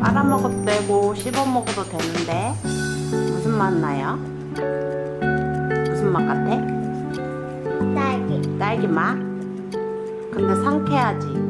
빨아먹어도 되고 씹어먹어도 되는데 무슨 맛 나요? 무슨 맛 같아? 딸기 딸기 맛? 근데 상쾌하지?